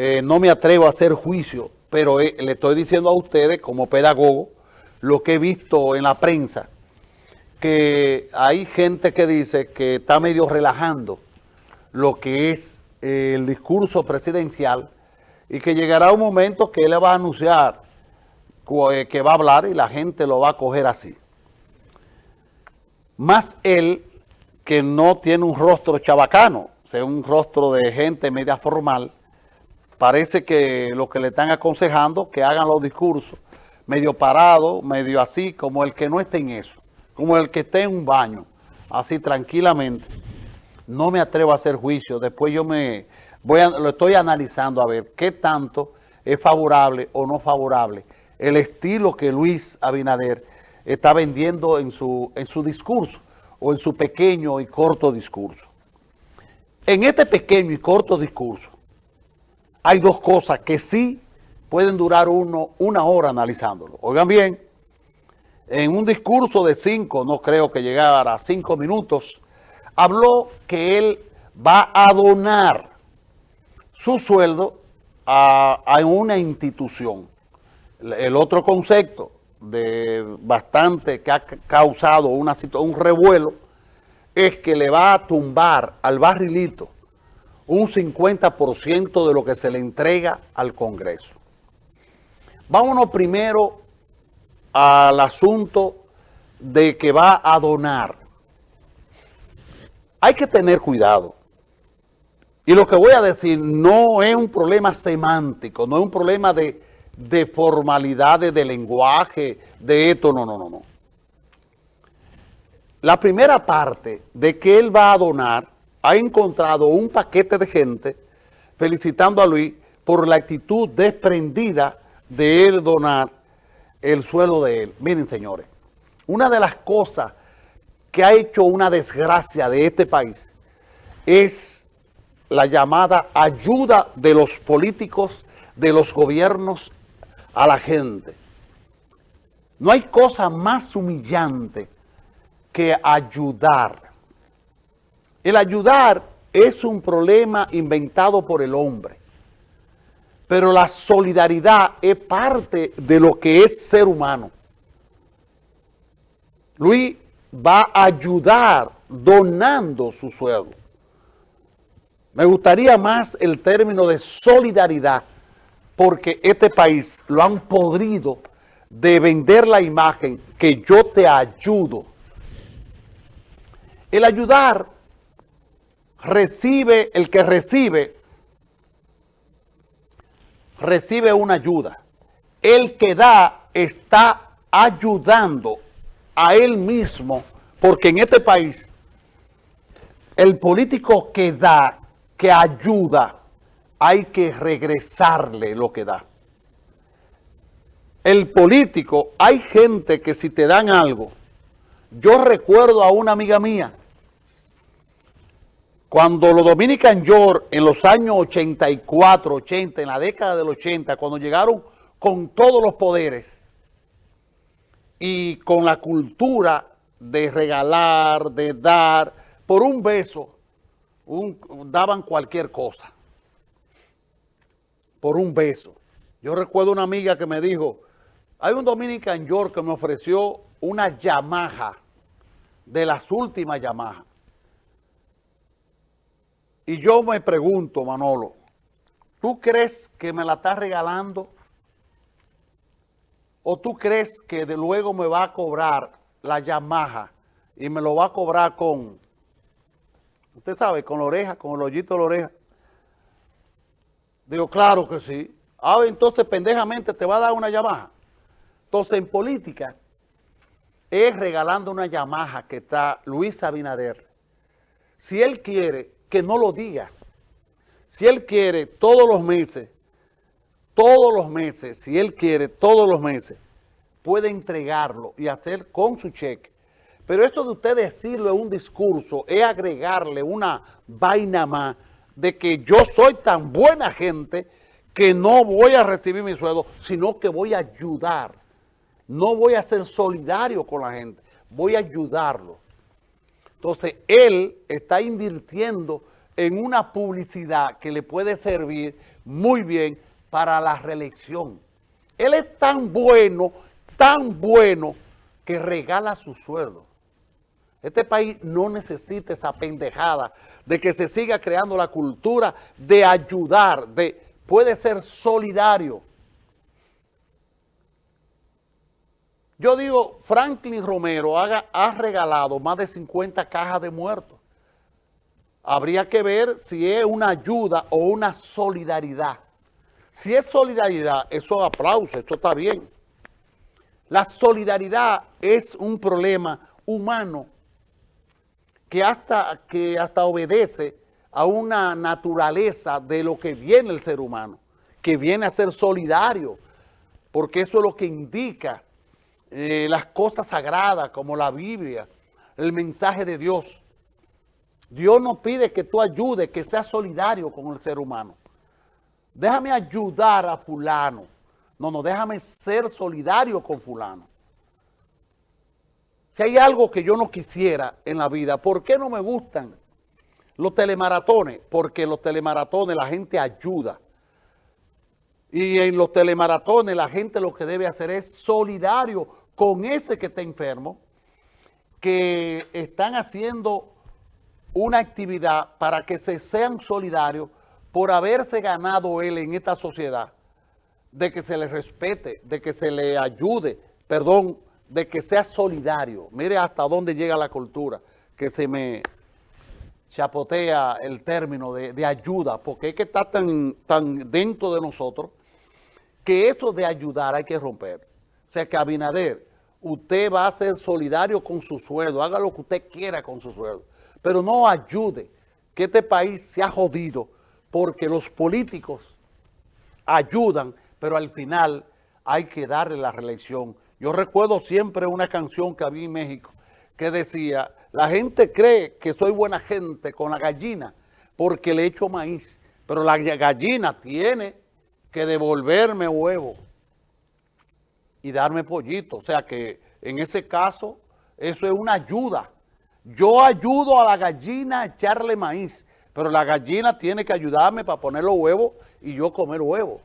eh, no me atrevo a hacer juicio, pero eh, le estoy diciendo a ustedes como pedagogo lo que he visto en la prensa, que hay gente que dice que está medio relajando lo que es eh, el discurso presidencial y que llegará un momento que él va a anunciar que va a hablar y la gente lo va a coger así. Más él que no tiene un rostro chabacano, o sea, un rostro de gente media formal, parece que lo que le están aconsejando que hagan los discursos medio parado, medio así, como el que no esté en eso, como el que esté en un baño, así tranquilamente. No me atrevo a hacer juicio, después yo me voy a, lo estoy analizando a ver qué tanto es favorable o no favorable el estilo que Luis Abinader está vendiendo en su, en su discurso o en su pequeño y corto discurso. En este pequeño y corto discurso, hay dos cosas que sí pueden durar uno una hora analizándolo. Oigan bien, en un discurso de cinco, no creo que llegara a cinco minutos, habló que él va a donar su sueldo a, una institución. El otro concepto de bastante que ha causado una, un revuelo es que le va a tumbar al barrilito un 50% de lo que se le entrega al Congreso. Vámonos primero al asunto de que va a donar. Hay que tener cuidado. Y lo que voy a decir no es un problema semántico, no es un problema de, de formalidades, de lenguaje, de esto, no, no, no, no. La primera parte de que él va a donar ha encontrado un paquete de gente felicitando a Luis por la actitud desprendida de él donar el suelo de él. Miren, señores, una de las cosas que ha hecho una desgracia de este país es la llamada ayuda de los políticos, de los gobiernos a la gente. No hay cosa más humillante que ayudar el ayudar es un problema inventado por el hombre. Pero la solidaridad es parte de lo que es ser humano. Luis va a ayudar donando su sueldo. Me gustaría más el término de solidaridad, porque este país lo han podrido de vender la imagen que yo te ayudo. El ayudar recibe, el que recibe, recibe una ayuda. El que da está ayudando a él mismo, porque en este país, el político que da, que ayuda, hay que regresarle lo que da. El político, hay gente que si te dan algo, yo recuerdo a una amiga mía, cuando los Dominican York en los años 84, 80, en la década del 80, cuando llegaron con todos los poderes y con la cultura de regalar, de dar, por un beso, daban cualquier cosa. Por un beso. Yo recuerdo una amiga que me dijo, hay un Dominican York que me ofreció una Yamaha, de las últimas Yamaha. Y yo me pregunto, Manolo, ¿tú crees que me la estás regalando? ¿O tú crees que de luego me va a cobrar la Yamaha y me lo va a cobrar con, usted sabe, con la oreja, con el hoyito de la oreja? Digo, claro que sí. Ah, entonces pendejamente te va a dar una Yamaha. Entonces en política es regalando una Yamaha que está Luis Abinader. Si él quiere que no lo diga. Si él quiere todos los meses, todos los meses, si él quiere todos los meses, puede entregarlo y hacer con su cheque. Pero esto de usted decirlo en un discurso es agregarle una vaina más de que yo soy tan buena gente que no voy a recibir mi sueldo, sino que voy a ayudar. No voy a ser solidario con la gente, voy a ayudarlo. Entonces, él está invirtiendo en una publicidad que le puede servir muy bien para la reelección. Él es tan bueno, tan bueno, que regala su sueldo. Este país no necesita esa pendejada de que se siga creando la cultura de ayudar, de puede ser solidario. Yo digo, Franklin Romero ha regalado más de 50 cajas de muertos. Habría que ver si es una ayuda o una solidaridad. Si es solidaridad, eso aplauso, esto está bien. La solidaridad es un problema humano que hasta, que hasta obedece a una naturaleza de lo que viene el ser humano, que viene a ser solidario, porque eso es lo que indica eh, las cosas sagradas como la Biblia, el mensaje de Dios. Dios nos pide que tú ayudes, que seas solidario con el ser humano. Déjame ayudar a fulano. No, no, déjame ser solidario con fulano. Si hay algo que yo no quisiera en la vida, ¿por qué no me gustan los telemaratones? Porque los telemaratones la gente ayuda. Y en los telemaratones la gente lo que debe hacer es solidario con ese que está enfermo, que están haciendo una actividad para que se sean solidarios por haberse ganado él en esta sociedad, de que se le respete, de que se le ayude, perdón, de que sea solidario. Mire hasta dónde llega la cultura, que se me chapotea el término de, ayuda, porque es que está tan, tan dentro de nosotros que eso de ayudar hay que romper. O sea que Abinader, usted va a ser solidario con su sueldo, haga lo que usted quiera con su sueldo, pero no ayude, que este país se ha jodido porque los políticos ayudan, pero al final hay que darle la reelección. Yo recuerdo siempre una canción que había en México que decía, la gente cree que soy buena gente con la gallina porque le echo maíz, pero la gallina tiene que devolverme huevo y darme pollito. O sea que en ese caso, eso es una ayuda. Yo ayudo a la gallina a echarle maíz, pero la gallina tiene que ayudarme para poner los huevos y yo comer huevos.